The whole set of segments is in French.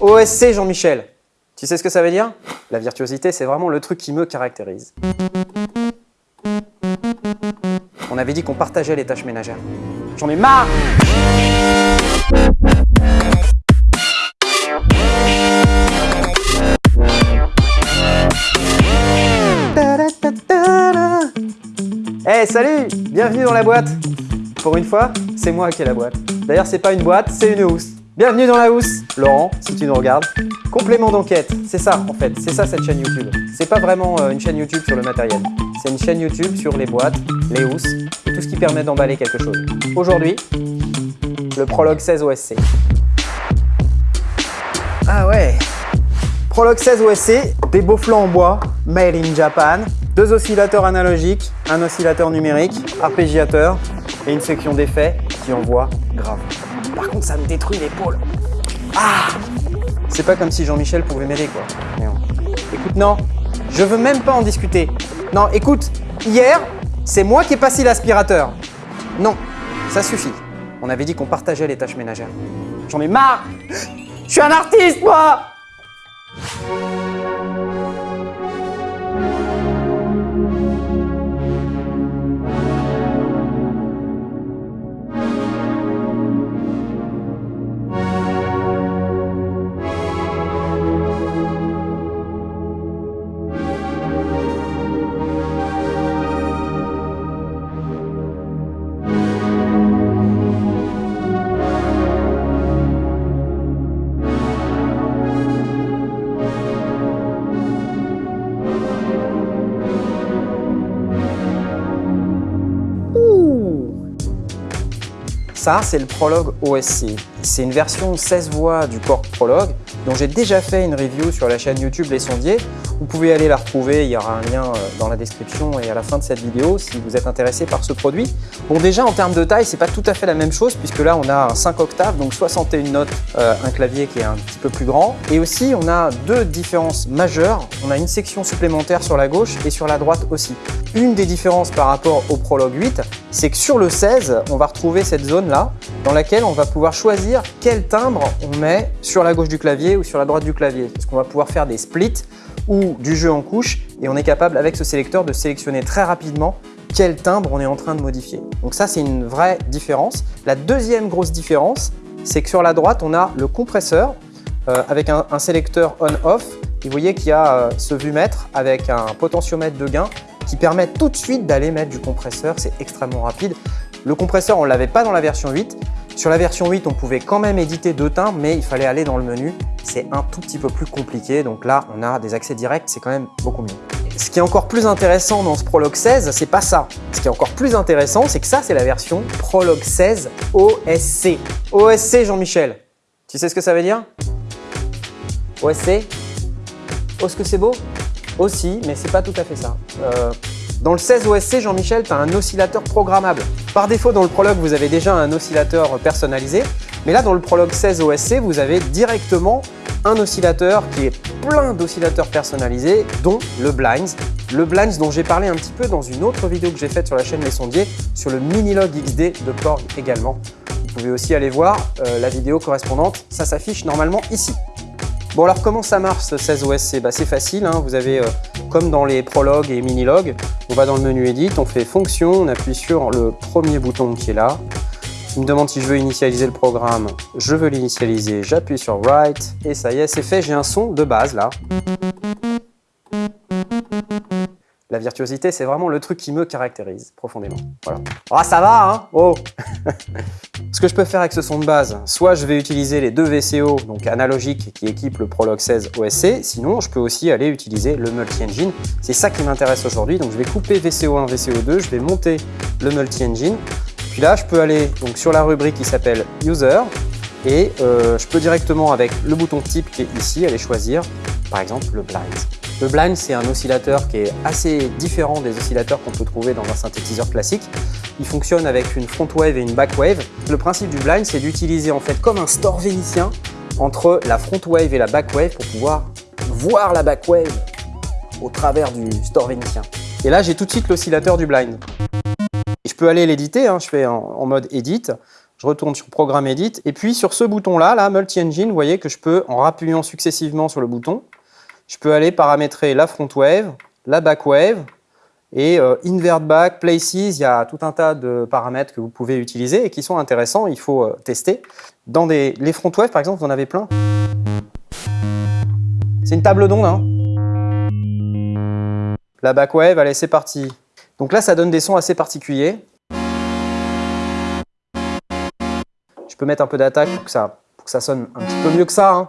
OSC Jean-Michel. Tu sais ce que ça veut dire? La virtuosité, c'est vraiment le truc qui me caractérise. On avait dit qu'on partageait les tâches ménagères. J'en ai marre Eh salut Bienvenue dans la boîte Pour une fois, c'est moi qui ai la boîte. D'ailleurs, c'est pas une boîte, c'est une housse. Bienvenue dans la housse Laurent, si tu nous regardes. Complément d'enquête, c'est ça en fait, c'est ça cette chaîne YouTube. C'est pas vraiment euh, une chaîne YouTube sur le matériel. C'est une chaîne YouTube sur les boîtes, les housses tout ce qui permet d'emballer quelque chose. Aujourd'hui, le Prologue 16 OSC. Ah ouais Prologue 16 OSC, des beaux flancs en bois, made in Japan, deux oscillateurs analogiques, un oscillateur numérique, arpégiateur et une section d'effets envoie grave. Par contre, ça me détruit l'épaule. Ah C'est pas comme si Jean-Michel pouvait m'aider, quoi. Écoute, non, je veux même pas en discuter. Non, écoute, hier, c'est moi qui ai passé l'aspirateur. Non, ça suffit. On avait dit qu'on partageait les tâches ménagères. J'en ai marre Je suis un artiste, moi Ça, c'est le Prologue OSC. C'est une version 16 voix du Korg Prologue dont j'ai déjà fait une review sur la chaîne YouTube Les Sondiers. Vous pouvez aller la retrouver, il y aura un lien euh, dans la description et à la fin de cette vidéo si vous êtes intéressé par ce produit. Bon déjà en termes de taille, c'est pas tout à fait la même chose puisque là on a un 5 octaves, donc 61 notes, euh, un clavier qui est un petit peu plus grand. Et aussi on a deux différences majeures. On a une section supplémentaire sur la gauche et sur la droite aussi. Une des différences par rapport au Prologue 8, c'est que sur le 16, on va retrouver cette zone-là dans laquelle on va pouvoir choisir quel timbre on met sur la gauche du clavier ou sur la droite du clavier. Parce qu'on va pouvoir faire des splits ou du jeu en couche et on est capable avec ce sélecteur de sélectionner très rapidement quel timbre on est en train de modifier. Donc ça, c'est une vraie différence. La deuxième grosse différence, c'est que sur la droite, on a le compresseur euh, avec un, sélecteur on-off. Et vous voyez qu'il y a euh, ce vue-mètre avec un potentiomètre de gain qui permet tout de suite d'aller mettre du compresseur. C'est extrêmement rapide. Le compresseur, on ne l'avait pas dans la version 8. Sur la version 8, on pouvait quand même éditer deux timbres, mais il fallait aller dans le menu. C'est un tout petit peu plus compliqué. Donc là, on a des accès directs, c'est quand même beaucoup mieux. Ce qui est encore plus intéressant dans ce Prologue 16, c'est pas ça. Ce qui est encore plus intéressant, c'est que ça, c'est la version Prologue 16 OSC. OSC, Jean-Michel. Tu sais ce que ça veut dire? OSC Oh, ce que c'est beau? Aussi, mais c'est pas tout à fait ça. Euh, dans le 16 OSC, Jean-Michel, tu as un oscillateur programmable. Par défaut, dans le Prologue, vous avez déjà un oscillateur personnalisé, mais là, dans le Prologue 16 OSC, vous avez directement un oscillateur qui est plein d'oscillateurs personnalisés, dont le Blinds. Le Blinds dont j'ai parlé un petit peu dans une autre vidéo que j'ai faite sur la chaîne Les Sondiers, sur le Minilog XD de Korg également. Vous pouvez aussi aller voir euh, la vidéo correspondante, ça s'affiche normalement ici. Bon alors comment ça marche ce 16 OSC bah, C'est facile, hein. vous avez euh, comme dans les prologues et mini-logs, on va dans le menu Edit, on fait Fonction, on appuie sur le premier bouton qui est là. Il me demande si je veux initialiser le programme, je veux l'initialiser, j'appuie sur Write et ça y est, c'est fait, j'ai un son de base là. La virtuosité, c'est vraiment le truc qui me caractérise profondément. Voilà. Ah, ça va, hein? Oh Ce que je peux faire avec ce son de base, soit je vais utiliser les deux VCO, donc analogiques, qui équipent le Prologue 16 OSC, sinon je peux aussi aller utiliser le multi-engine. C'est ça qui m'intéresse aujourd'hui, donc je vais couper VCO1, VCO2, je vais monter le multi-engine. Puis là, je peux aller sur la rubrique qui s'appelle User, et euh, je peux directement avec le bouton type qui est ici, aller choisir par exemple le blind. Le blind, c'est un oscillateur qui est assez différent des oscillateurs qu'on peut trouver dans un synthétiseur classique. Il fonctionne avec une front wave et une back wave. Le principe du blind, c'est d'utiliser en fait comme un store vénitien entre la front wave et la back wave pour pouvoir voir la back wave au travers du store vénitien. Et là, j'ai tout de suite l'oscillateur du blind. je peux aller l'éditer, hein. je fais en, mode edit, Je retourne sur Programme Edit. Et puis sur ce bouton-là, là, Multi-Engine, vous voyez que je peux, en rappuyant successivement sur le bouton, je peux aller paramétrer la front wave, la back wave, et euh, invert back, places, il y a tout un tas de paramètres que vous pouvez utiliser et qui sont intéressants, il faut euh, tester. Dans les front wave, par exemple, vous en avez plein. C'est une table d'onde. Hein. La back wave, allez, c'est parti. Donc là, ça donne des sons assez particuliers. Je peux mettre un peu d'attaque pour, que ça, pour que ça sonne un petit peu mieux que ça. Hein.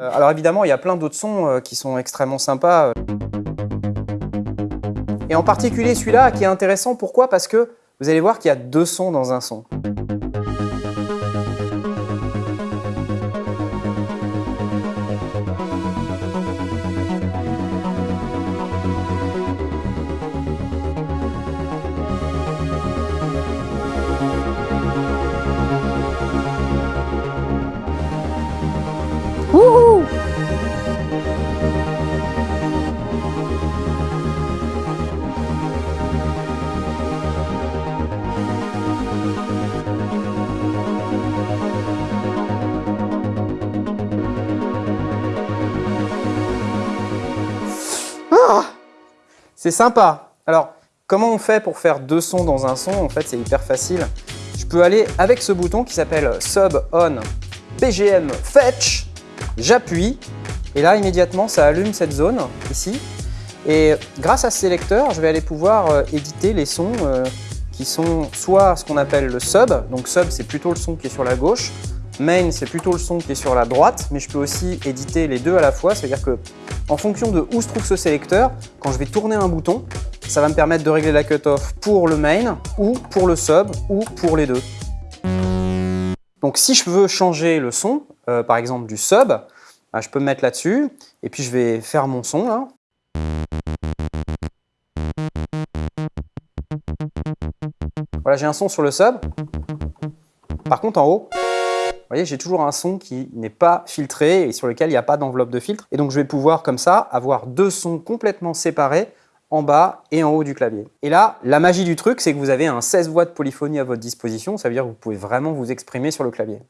Alors évidemment, il y a plein d'autres sons euh, qui sont extrêmement sympas. Et en particulier celui-là qui est intéressant, pourquoi? Parce que vous allez voir qu'il y a deux sons dans un son. C'est sympa. Alors, comment on fait pour faire deux sons dans un son? En fait, c'est hyper facile. Je peux aller avec ce bouton qui s'appelle Sub On BGM Fetch. J'appuie et là, immédiatement, ça allume cette zone ici. Et grâce à ce sélecteur, je vais aller pouvoir euh, éditer les sons euh, qui sont soit ce qu'on appelle le sub. Donc sub, c'est plutôt le son qui est sur la gauche. Main, c'est plutôt le son qui est sur la droite, mais je peux aussi éditer les deux à la fois, c'est-à-dire que en fonction de où se trouve ce sélecteur, quand je vais tourner un bouton, ça va me permettre de régler la cutoff pour le main, ou pour le sub, ou pour les deux. Donc si je veux changer le son, euh, par exemple du sub, bah, je peux me mettre là-dessus, et puis je vais faire mon son là. Voilà, j'ai un son sur le sub. Par contre, en haut, vous voyez, j'ai toujours un son qui n'est pas filtré et sur lequel il n'y a pas d'enveloppe de filtre. Et donc, je vais pouvoir, comme ça, avoir deux sons complètement séparés en bas et en haut du clavier. Et là, la magie du truc, c'est que vous avez un 16 voix de polyphonie à votre disposition. Ça veut dire que vous pouvez vraiment vous exprimer sur le clavier.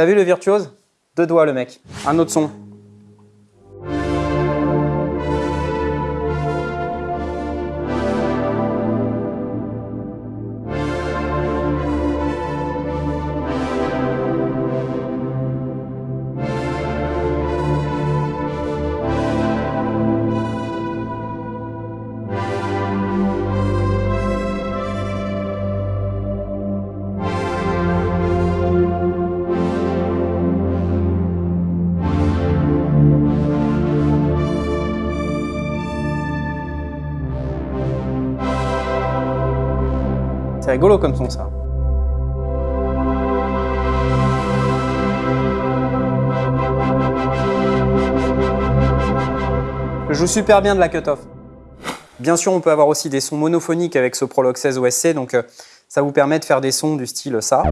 T'as vu le virtuose? Deux doigts le mec. Un autre son. C'est rigolo comme son ça. Je joue super bien de la cutoff. Bien sûr, on peut avoir aussi des sons monophoniques avec ce Prolog 16 OSC, donc euh, ça vous permet de faire des sons du style ça.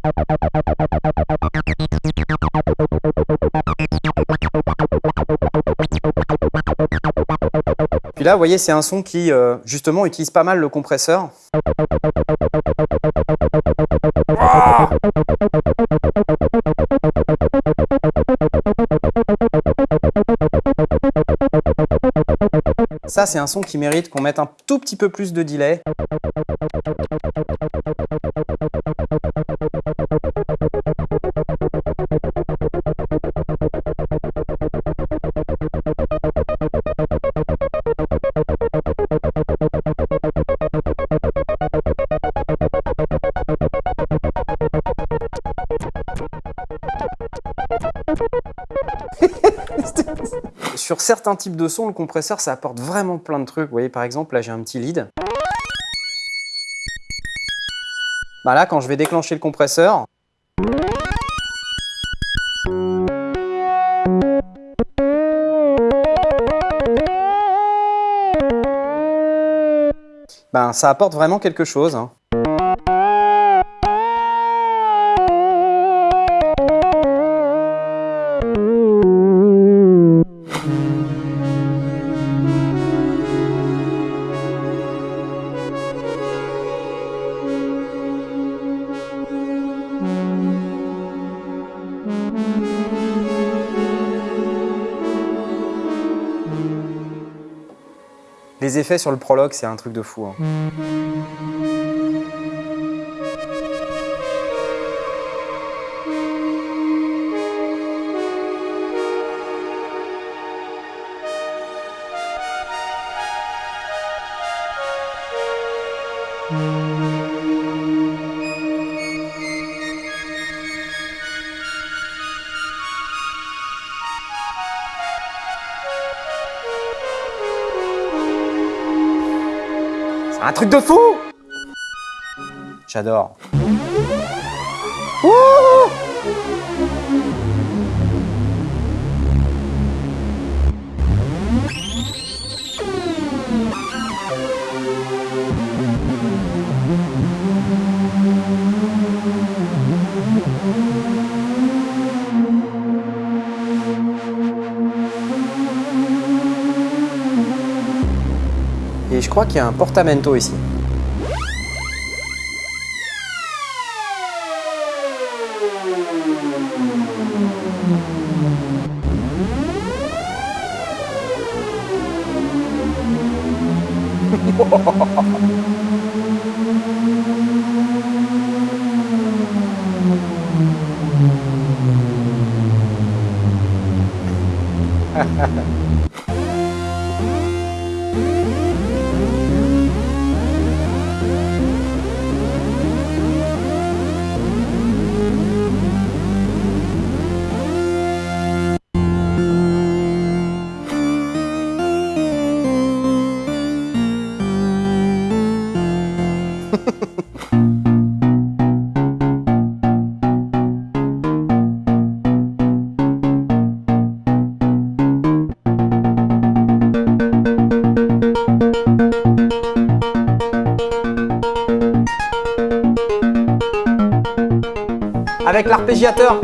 Puis là, vous voyez, c'est un son qui, euh, justement, utilise pas mal le compresseur. Ça, c'est un son qui mérite qu'on mette un tout petit peu plus de delay. Certains types de sons, le compresseur, ça apporte vraiment plein de trucs. Vous voyez, par exemple, là, j'ai un petit lead. Bah là, quand je vais déclencher le compresseur, ben, ça apporte vraiment quelque chose. Hein. Les effets sur le prologue, c'est un truc de fou. Hein. Truc de fou J'adore. Et crois qu'il y a un portamento ici. Avec l'arpégiateur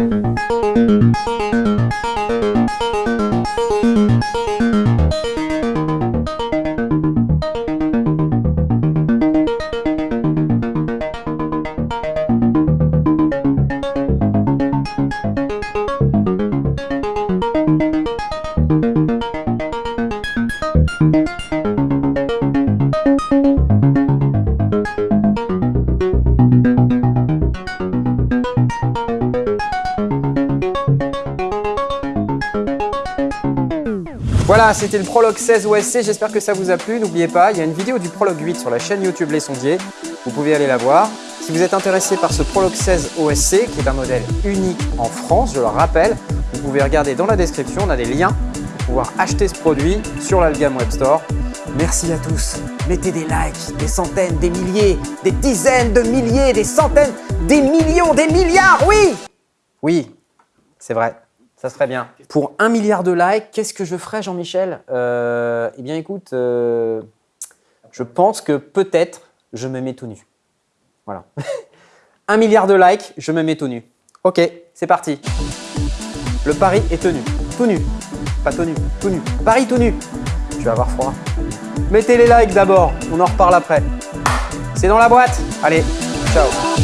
Voilà, c'était le Prologue 16 OSC, j'espère que ça vous a plu. N'oubliez pas, il y a une vidéo du Prologue 8 sur la chaîne YouTube Les Sondiers, vous pouvez aller la voir. Si vous êtes intéressé par ce Prologue 16 OSC, qui est un modèle unique en France, je le rappelle, vous pouvez regarder dans la description, on a des liens pour pouvoir acheter ce produit sur l'Algam Web Store. Merci à tous, mettez des likes, des centaines, des milliers, des dizaines de milliers, des centaines, des millions, des milliards, oui Oui, c'est vrai. Ça serait bien. Pour un milliard de likes, qu'est-ce que je ferais, Jean-Michel? Euh, Eh bien, écoute, euh, je pense que peut-être je me mets tout nu. Voilà. un milliard de likes, je me mets tout nu. Ok, c'est parti. Le pari est tenu. Tout nu. Pas tenu, tout nu. Paris tout nu. Je vais avoir froid. Mettez les likes d'abord, on en reparle après. C'est dans la boîte Allez, ciao